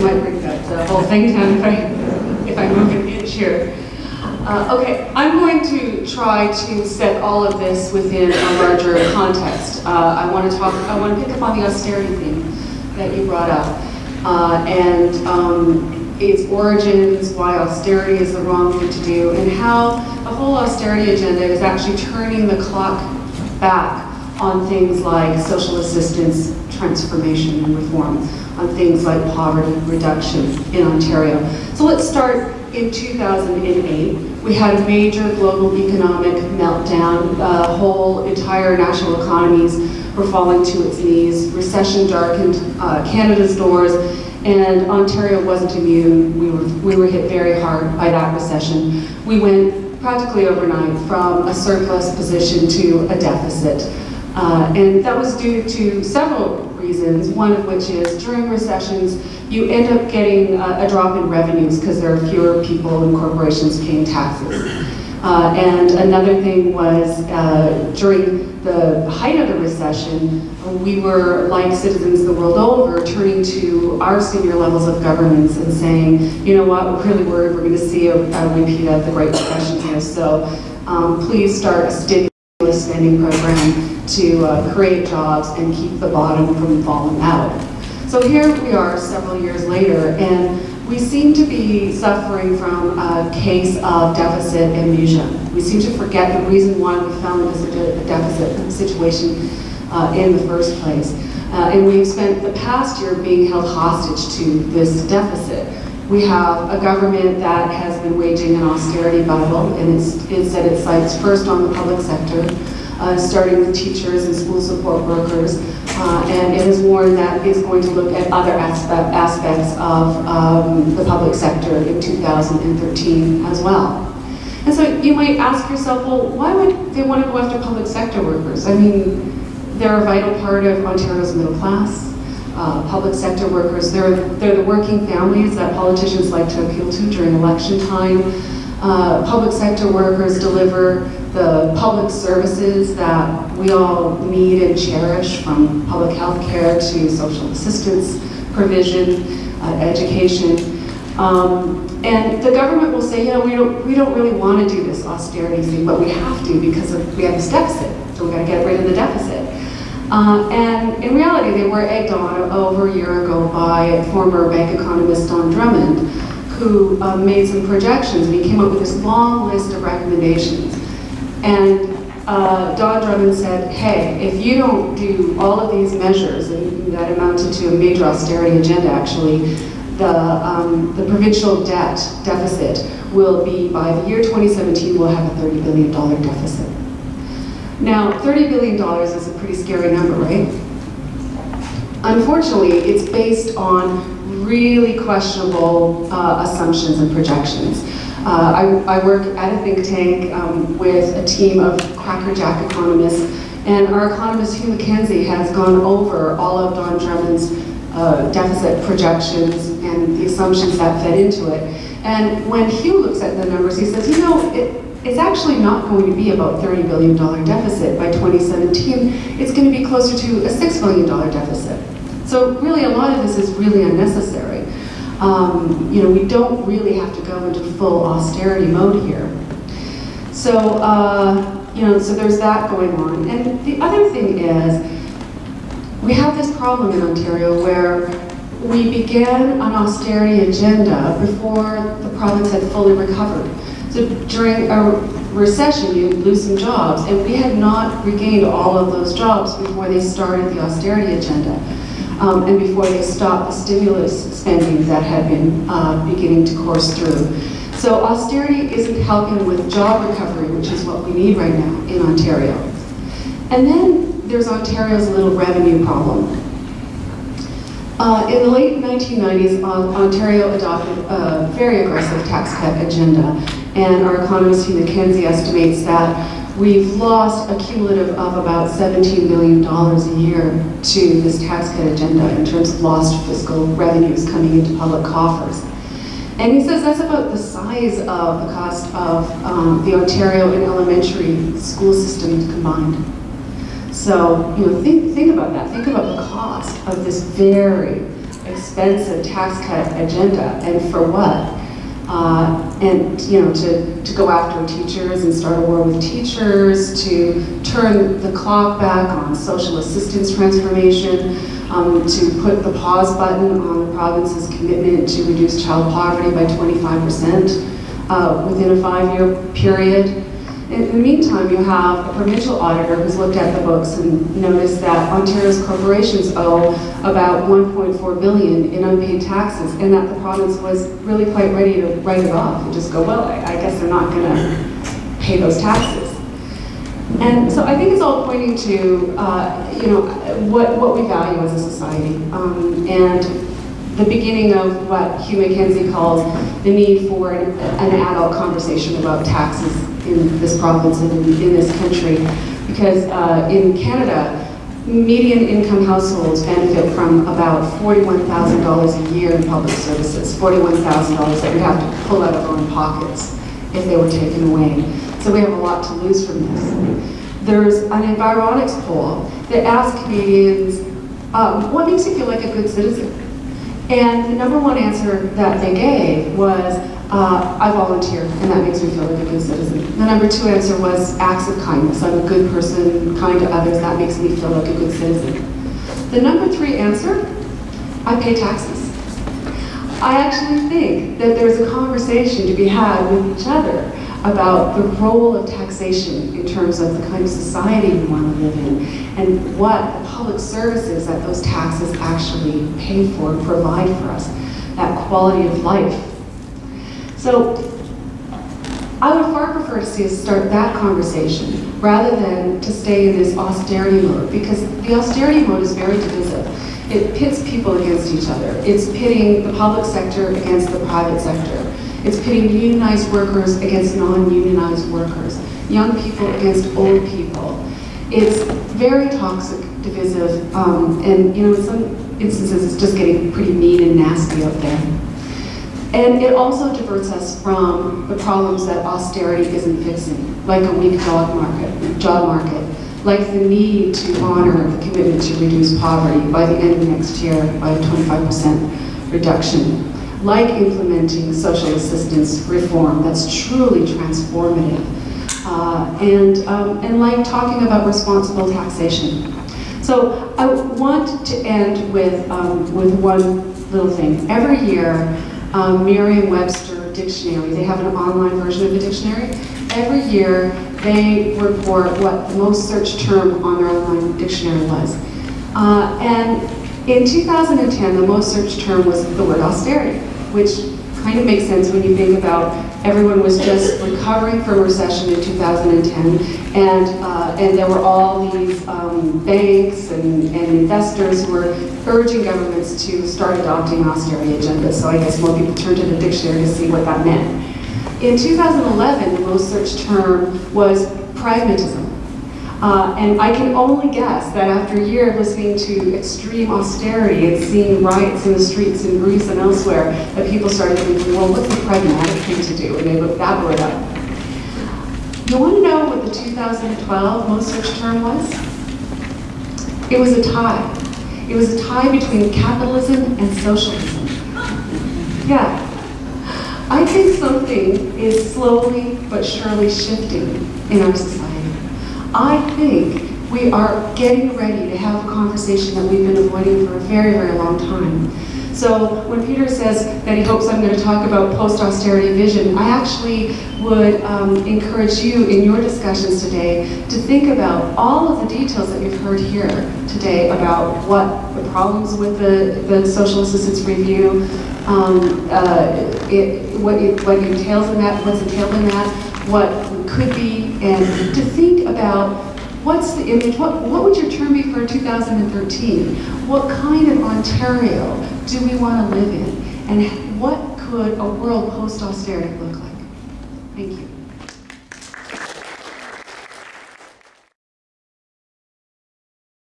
might bring that uh, whole thing down if I, if I move an inch here. Uh, okay, I'm going to try to set all of this within a larger context. Uh, I want to talk, I want to pick up on the austerity theme that you brought up. Uh, and um, its origins, why austerity is the wrong thing to do, and how the whole austerity agenda is actually turning the clock back on things like social assistance, transformation, and reform, on things like poverty reduction in Ontario. So let's start in 2008. We had a major global economic meltdown. The whole entire national economies were falling to its knees. Recession darkened uh, Canada's doors, and Ontario wasn't immune. We were, we were hit very hard by that recession. We went practically overnight from a surplus position to a deficit. Uh, and that was due to several reasons, one of which is during recessions, you end up getting a, a drop in revenues because there are fewer people and corporations paying taxes. Uh, and another thing was uh, during the height of the recession, we were, like citizens the world over, turning to our senior levels of governments and saying, you know what, we're really worried we're going to see a, a repeat of the Great Depression here, so um, please start a stimulus spending program to uh, create jobs and keep the bottom from falling out. So here we are several years later, and we seem to be suffering from a case of deficit amnesia. We seem to forget the reason why we found this a deficit situation uh, in the first place. Uh, and we've spent the past year being held hostage to this deficit. We have a government that has been waging an austerity battle, and it's, it set its sights first on the public sector, uh, starting with teachers and school support workers, uh, and it has warned that it's going to look at other aspect, aspects of um, the public sector in 2013 as well. And so you might ask yourself, well, why would they want to go after public sector workers? I mean, they're a vital part of Ontario's middle class. Uh, public sector workers, they're, they're the working families that politicians like to appeal to during election time. Uh, public sector workers deliver the public services that we all need and cherish, from public health care to social assistance provision, uh, education. Um, and the government will say, you know, we don't, we don't really want to do this austerity thing, but we have to because of, we have this deficit, so we've got to get rid of the deficit. Uh, and in reality, they were egged on over a year ago by former bank economist Don Drummond, who uh, made some projections and he came up with this long list of recommendations. And uh, Don Drummond said, hey, if you don't do all of these measures, and that amounted to a major austerity agenda actually, the, um, the provincial debt deficit will be, by the year 2017, we'll have a $30 billion deficit. Now, $30 billion is a pretty scary number, right? Unfortunately, it's based on really questionable uh, assumptions and projections. Uh, I, I, work at a think tank um, with a team of crackerjack economists, and our economist Hugh Mackenzie has gone over all of Don Drummond's uh, deficit projections and the assumptions that fed into it. And when Hugh looks at the numbers, he says, you know, it, it's actually not going to be about $30 billion deficit by 2017. It's going to be closer to a $6 billion deficit. So really, a lot of this is really unnecessary. Um, you know, we don't really have to go into full austerity mode here. So, uh, you know, so there's that going on. And the other thing is, we have this problem in Ontario where we began an austerity agenda before the province had fully recovered. So during a recession, you lose some jobs, and we had not regained all of those jobs before they started the austerity agenda um, and before they stopped the stimulus spending that had been uh, beginning to course through. So austerity isn't helping with job recovery, which is what we need right now in Ontario. And then there's Ontario's little revenue problem. Uh, in the late 1990s, Ontario adopted a very aggressive tax cut agenda, and our economist Hugh Mackenzie estimates that We've lost a cumulative of about $17 million a year to this tax cut agenda in terms of lost fiscal revenues coming into public coffers. And he says that's about the size of the cost of um, the Ontario and elementary school systems combined. So, you know, think, think about that. Think about the cost of this very expensive tax cut agenda, and for what? Uh, and you know, to, to go after teachers and start a war with teachers, to turn the clock back on social assistance transformation, um, to put the pause button on the province's commitment to reduce child poverty by 25% uh, within a five-year period. In the meantime, you have a provincial auditor who's looked at the books and noticed that Ontario's corporations owe about 1.4 billion in unpaid taxes, and that the province was really quite ready to write it off and just go, well, I, I guess they're not going to pay those taxes. And so I think it's all pointing to, uh, you know, what, what we value as a society. Um, and the beginning of what Hugh Mackenzie calls the need for an, an adult conversation about taxes in this province and in, in this country. Because uh, in Canada, median income households benefit from about $41,000 a year in public services, $41,000 that we'd have to pull out of our own pockets if they were taken away. So we have a lot to lose from this. There's an Environics poll that asks Canadians, um, what makes you feel like a good citizen? And the number one answer that they gave was, uh, I volunteer, and that makes me feel like a good citizen. The number two answer was acts of kindness. I'm a good person, kind to others, that makes me feel like a good citizen. The number three answer, I pay taxes. I actually think that there's a conversation to be had with each other about the role of taxation in terms of the kind of society we want to live in and what the public services that those taxes actually pay for and provide for us, that quality of life. So I would far prefer to see us start that conversation rather than to stay in this austerity mode because the austerity mode is very divisive. It pits people against each other. It's pitting the public sector against the private sector. It's pitting unionized workers against non-unionized workers, young people against old people. It's very toxic, divisive, um, and you know, in some instances it's just getting pretty mean and nasty out there. And it also diverts us from the problems that austerity isn't fixing, like a weak job market, job market, like the need to honor the commitment to reduce poverty by the end of next year by a 25% reduction like implementing social assistance reform that's truly transformative, uh, and, um, and like talking about responsible taxation. So I want to end with, um, with one little thing. Every year, um, Merriam-Webster Dictionary, they have an online version of the dictionary. Every year, they report what the most searched term on their online dictionary was. Uh, and in 2010, the most searched term was the word austerity which kind of makes sense when you think about everyone was just recovering from recession in 2010, and uh, and there were all these um, banks and, and investors who were urging governments to start adopting austerity agendas. So I guess more people turned to the dictionary to see what that meant. In 2011, the most searched term was pragmatism. Uh, and I can only guess that after a year of listening to extreme austerity and seeing riots in the streets in Greece and elsewhere, that people started thinking, well, what's the pragmatic thing to do? And they looked that word up. You want to know what the 2012 most searched term was? It was a tie. It was a tie between capitalism and socialism. Yeah. I think something is slowly but surely shifting in our society. I think we are getting ready to have a conversation that we've been avoiding for a very, very long time. So when Peter says that he hopes I'm going to talk about post-austerity vision, I actually would um, encourage you in your discussions today to think about all of the details that you've heard here today about what the problems with the, the social assistance review, um, uh, it, what, it, what entails in that, what's entailed in that, what could be, and to think about what's the image, what, what would your term be for 2013? What kind of Ontario do we want to live in? And what could a world post-austerity look like?